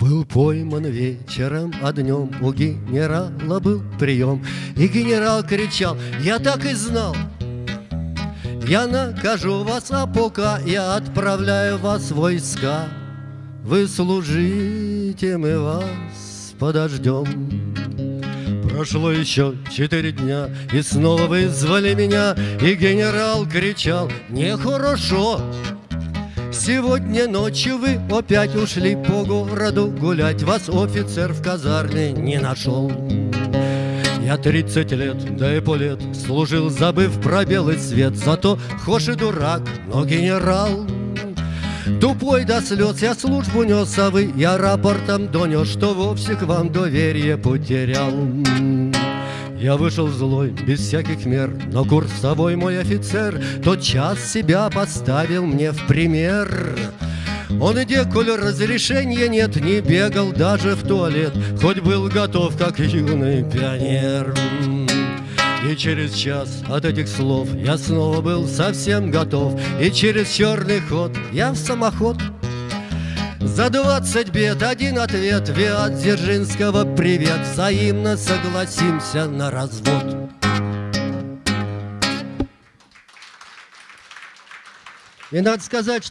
Был пойман вечером, а днем у генерала был прием, И генерал кричал, я так и знал, я накажу вас, а пока я отправляю вас в войска. Вы служите, мы вас подождем. Прошло еще четыре дня, и снова вызвали меня, И генерал кричал, нехорошо. Сегодня ночью вы опять ушли по городу гулять, Вас офицер в казарме не нашел. Я тридцать лет, да и полет Служил, забыв про белый свет. Зато хошь и дурак, но генерал. Тупой до слез я службу нес, а вы Я рапортом донес, что вовсе к вам доверие потерял я вышел злой, без всяких мер, но курсовой мой офицер Тот час себя поставил мне в пример. Он и деколь разрешения нет, не бегал даже в туалет, Хоть был готов, как юный пионер. И через час от этих слов я снова был совсем готов, И через черный ход я в самоход за двадцать бед один ответ Виат Дзержинского привет. Взаимно согласимся на развод. И надо сказать,